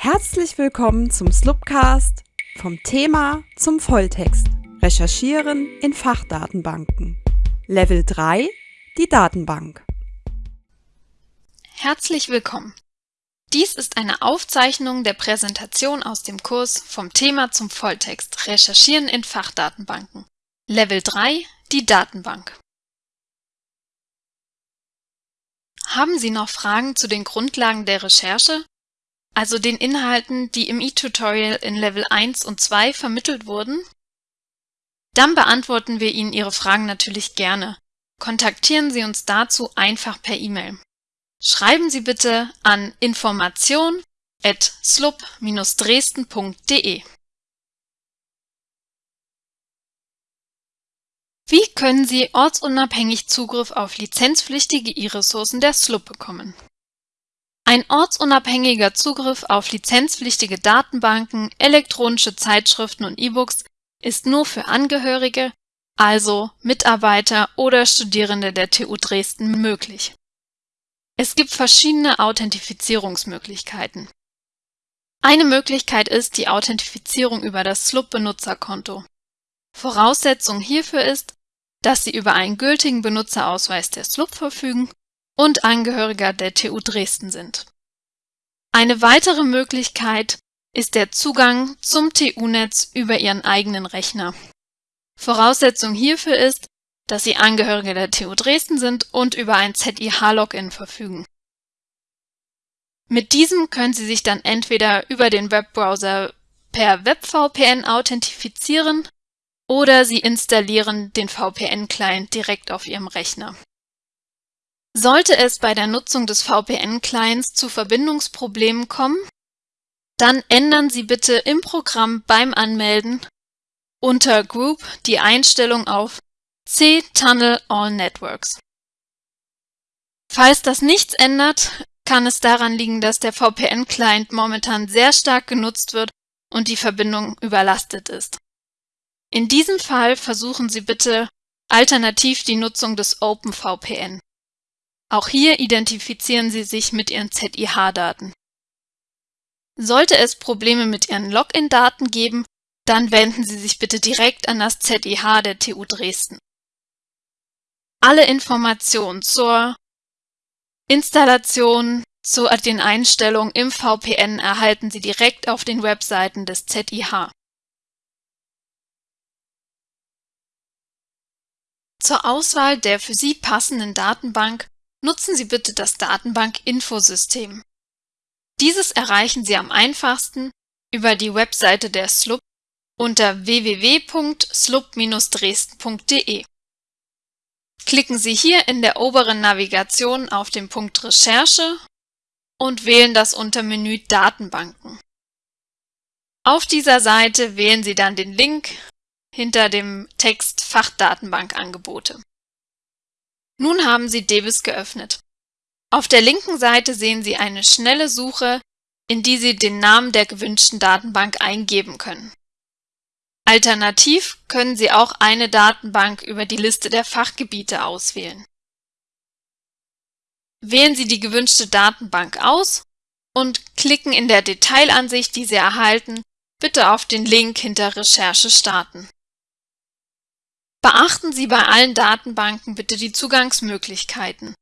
Herzlich willkommen zum Slupcast vom Thema zum Volltext. Recherchieren in Fachdatenbanken. Level 3 Die Datenbank. Herzlich willkommen. Dies ist eine Aufzeichnung der Präsentation aus dem Kurs vom Thema zum Volltext Recherchieren in Fachdatenbanken. Level 3 Die Datenbank. Haben Sie noch Fragen zu den Grundlagen der Recherche also den Inhalten, die im e-Tutorial in Level 1 und 2 vermittelt wurden? Dann beantworten wir Ihnen Ihre Fragen natürlich gerne. Kontaktieren Sie uns dazu einfach per E-Mail. Schreiben Sie bitte an information@slup-dresden.de. Wie können Sie ortsunabhängig Zugriff auf lizenzpflichtige E-Ressourcen der SLUB bekommen? Ein ortsunabhängiger Zugriff auf lizenzpflichtige Datenbanken, elektronische Zeitschriften und E-Books ist nur für Angehörige, also Mitarbeiter oder Studierende der TU Dresden möglich. Es gibt verschiedene Authentifizierungsmöglichkeiten. Eine Möglichkeit ist die Authentifizierung über das SLUB-Benutzerkonto. Voraussetzung hierfür ist, dass Sie über einen gültigen Benutzerausweis der SLUB verfügen und Angehöriger der TU Dresden sind. Eine weitere Möglichkeit ist der Zugang zum TU-Netz über Ihren eigenen Rechner. Voraussetzung hierfür ist, dass Sie Angehörige der TU Dresden sind und über ein ZIH-Login verfügen. Mit diesem können Sie sich dann entweder über den Webbrowser per WebVPN authentifizieren oder Sie installieren den VPN-Client direkt auf Ihrem Rechner. Sollte es bei der Nutzung des VPN-Clients zu Verbindungsproblemen kommen, dann ändern Sie bitte im Programm beim Anmelden unter Group die Einstellung auf C-Tunnel All Networks. Falls das nichts ändert, kann es daran liegen, dass der VPN-Client momentan sehr stark genutzt wird und die Verbindung überlastet ist. In diesem Fall versuchen Sie bitte alternativ die Nutzung des OpenVPN. Auch hier identifizieren Sie sich mit Ihren ZIH-Daten. Sollte es Probleme mit Ihren Login-Daten geben, dann wenden Sie sich bitte direkt an das ZIH der TU Dresden. Alle Informationen zur Installation, zu den Einstellungen im VPN erhalten Sie direkt auf den Webseiten des ZIH. Zur Auswahl der für Sie passenden Datenbank Nutzen Sie bitte das Datenbank-Infosystem. Dieses erreichen Sie am einfachsten über die Webseite der SLUB unter www.slub-dresden.de. Klicken Sie hier in der oberen Navigation auf den Punkt Recherche und wählen das Untermenü Datenbanken. Auf dieser Seite wählen Sie dann den Link hinter dem Text Fachdatenbankangebote. Nun haben Sie DBIS geöffnet. Auf der linken Seite sehen Sie eine schnelle Suche, in die Sie den Namen der gewünschten Datenbank eingeben können. Alternativ können Sie auch eine Datenbank über die Liste der Fachgebiete auswählen. Wählen Sie die gewünschte Datenbank aus und klicken in der Detailansicht, die Sie erhalten, bitte auf den Link hinter Recherche starten. Beachten Sie bei allen Datenbanken bitte die Zugangsmöglichkeiten.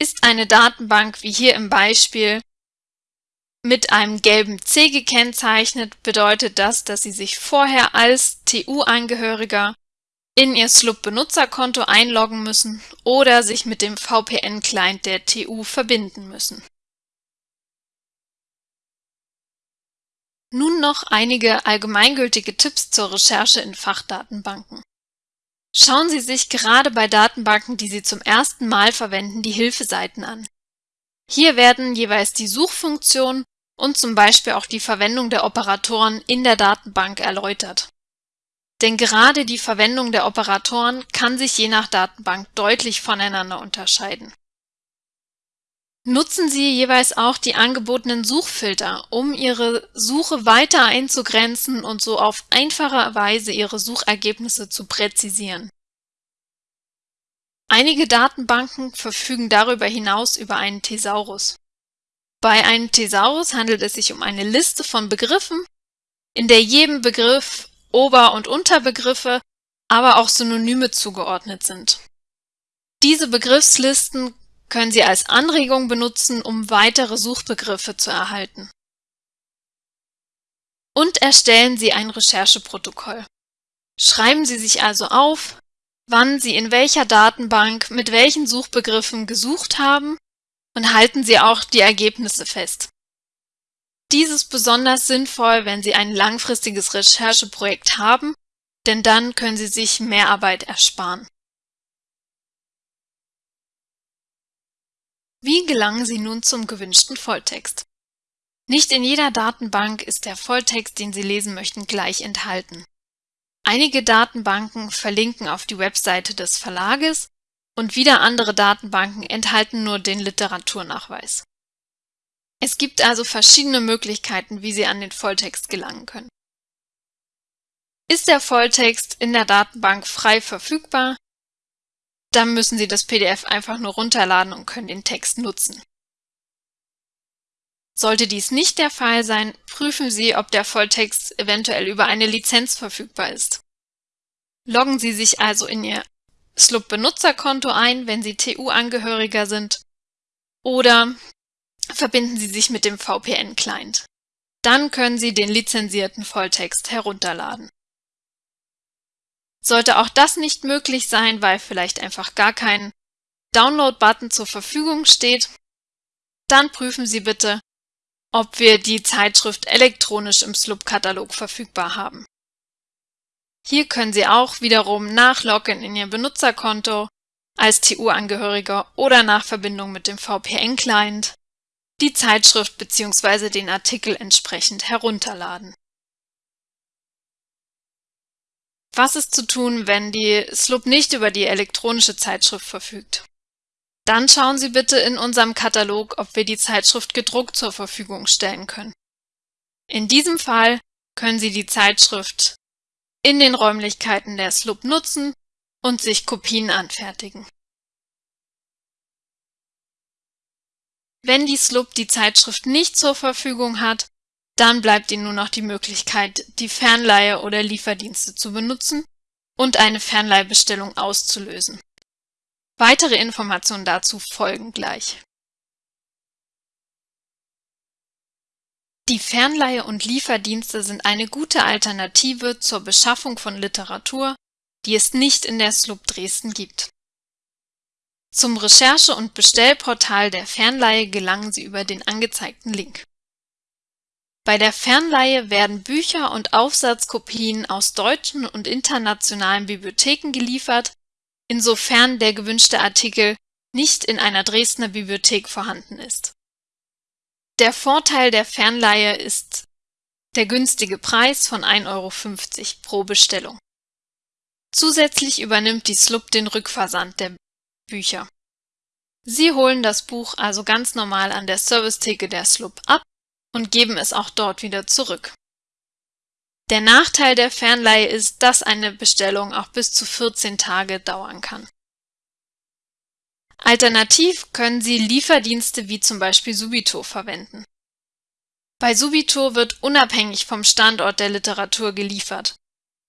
Ist eine Datenbank wie hier im Beispiel mit einem gelben C gekennzeichnet, bedeutet das, dass Sie sich vorher als TU-Angehöriger in Ihr SLUB-Benutzerkonto einloggen müssen oder sich mit dem VPN-Client der TU verbinden müssen. Nun noch einige allgemeingültige Tipps zur Recherche in Fachdatenbanken. Schauen Sie sich gerade bei Datenbanken, die Sie zum ersten Mal verwenden, die Hilfeseiten an. Hier werden jeweils die Suchfunktion und zum Beispiel auch die Verwendung der Operatoren in der Datenbank erläutert. Denn gerade die Verwendung der Operatoren kann sich je nach Datenbank deutlich voneinander unterscheiden. Nutzen Sie jeweils auch die angebotenen Suchfilter, um Ihre Suche weiter einzugrenzen und so auf einfache Weise Ihre Suchergebnisse zu präzisieren. Einige Datenbanken verfügen darüber hinaus über einen Thesaurus. Bei einem Thesaurus handelt es sich um eine Liste von Begriffen, in der jedem Begriff Ober- und Unterbegriffe, aber auch Synonyme zugeordnet sind. Diese Begriffslisten können Sie als Anregung benutzen, um weitere Suchbegriffe zu erhalten. Und erstellen Sie ein Rechercheprotokoll. Schreiben Sie sich also auf, wann Sie in welcher Datenbank mit welchen Suchbegriffen gesucht haben und halten Sie auch die Ergebnisse fest. Dies ist besonders sinnvoll, wenn Sie ein langfristiges Rechercheprojekt haben, denn dann können Sie sich mehr Arbeit ersparen. Wie gelangen Sie nun zum gewünschten Volltext? Nicht in jeder Datenbank ist der Volltext, den Sie lesen möchten, gleich enthalten. Einige Datenbanken verlinken auf die Webseite des Verlages und wieder andere Datenbanken enthalten nur den Literaturnachweis. Es gibt also verschiedene Möglichkeiten, wie Sie an den Volltext gelangen können. Ist der Volltext in der Datenbank frei verfügbar, dann müssen Sie das PDF einfach nur runterladen und können den Text nutzen. Sollte dies nicht der Fall sein, prüfen Sie, ob der Volltext eventuell über eine Lizenz verfügbar ist. Loggen Sie sich also in Ihr SLUB-Benutzerkonto ein, wenn Sie TU-Angehöriger sind, oder verbinden Sie sich mit dem VPN-Client. Dann können Sie den lizenzierten Volltext herunterladen. Sollte auch das nicht möglich sein, weil vielleicht einfach gar kein Download-Button zur Verfügung steht, dann prüfen Sie bitte, ob wir die Zeitschrift elektronisch im SLUB-Katalog verfügbar haben. Hier können Sie auch wiederum nach Login in Ihr Benutzerkonto als TU-Angehöriger oder nach Verbindung mit dem VPN-Client die Zeitschrift bzw. den Artikel entsprechend herunterladen. Was ist zu tun, wenn die SLUB nicht über die elektronische Zeitschrift verfügt? Dann schauen Sie bitte in unserem Katalog, ob wir die Zeitschrift gedruckt zur Verfügung stellen können. In diesem Fall können Sie die Zeitschrift in den Räumlichkeiten der SLUB nutzen und sich Kopien anfertigen. Wenn die SLUB die Zeitschrift nicht zur Verfügung hat, dann bleibt Ihnen nur noch die Möglichkeit, die Fernleihe oder Lieferdienste zu benutzen und eine Fernleihbestellung auszulösen. Weitere Informationen dazu folgen gleich. Die Fernleihe und Lieferdienste sind eine gute Alternative zur Beschaffung von Literatur, die es nicht in der SLUB Dresden gibt. Zum Recherche- und Bestellportal der Fernleihe gelangen Sie über den angezeigten Link. Bei der Fernleihe werden Bücher und Aufsatzkopien aus deutschen und internationalen Bibliotheken geliefert, insofern der gewünschte Artikel nicht in einer Dresdner Bibliothek vorhanden ist. Der Vorteil der Fernleihe ist der günstige Preis von 1,50 Euro pro Bestellung. Zusätzlich übernimmt die SLUB den Rückversand der Bücher. Sie holen das Buch also ganz normal an der Servicetheke der SLUB ab und geben es auch dort wieder zurück. Der Nachteil der Fernleihe ist, dass eine Bestellung auch bis zu 14 Tage dauern kann. Alternativ können Sie Lieferdienste wie zum Beispiel Subito verwenden. Bei Subito wird unabhängig vom Standort der Literatur geliefert.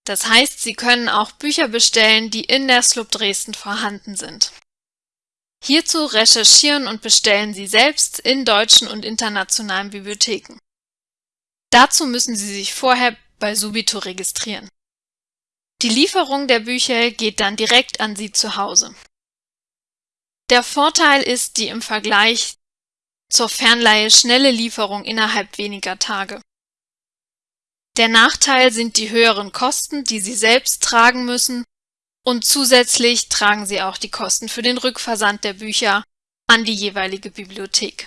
Das heißt, Sie können auch Bücher bestellen, die in der SLUB Dresden vorhanden sind. Hierzu recherchieren und bestellen Sie selbst in deutschen und internationalen Bibliotheken. Dazu müssen Sie sich vorher bei Subito registrieren. Die Lieferung der Bücher geht dann direkt an Sie zu Hause. Der Vorteil ist die im Vergleich zur Fernleihe schnelle Lieferung innerhalb weniger Tage. Der Nachteil sind die höheren Kosten, die Sie selbst tragen müssen und zusätzlich tragen Sie auch die Kosten für den Rückversand der Bücher an die jeweilige Bibliothek